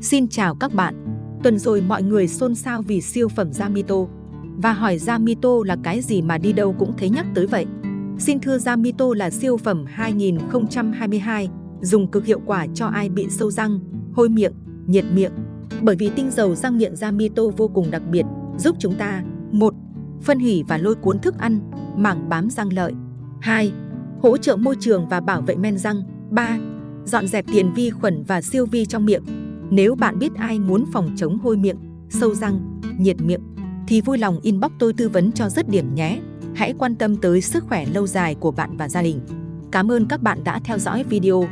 Xin chào các bạn. Tuần rồi mọi người xôn xao vì siêu phẩm Yamito và hỏi Yamito là cái gì mà đi đâu cũng thấy nhắc tới vậy. Xin thưa Yamito là siêu phẩm 2022, dùng cực hiệu quả cho ai bị sâu răng, hôi miệng, nhiệt miệng. Bởi vì tinh dầu răng miệng Yamito vô cùng đặc biệt, giúp chúng ta một Phân hủy và lôi cuốn thức ăn, mảng bám răng lợi 2. Hỗ trợ môi trường và bảo vệ men răng 3. Dọn dẹp tiền vi khuẩn và siêu vi trong miệng nếu bạn biết ai muốn phòng chống hôi miệng, sâu răng, nhiệt miệng, thì vui lòng inbox tôi tư vấn cho rất điểm nhé. Hãy quan tâm tới sức khỏe lâu dài của bạn và gia đình. Cảm ơn các bạn đã theo dõi video.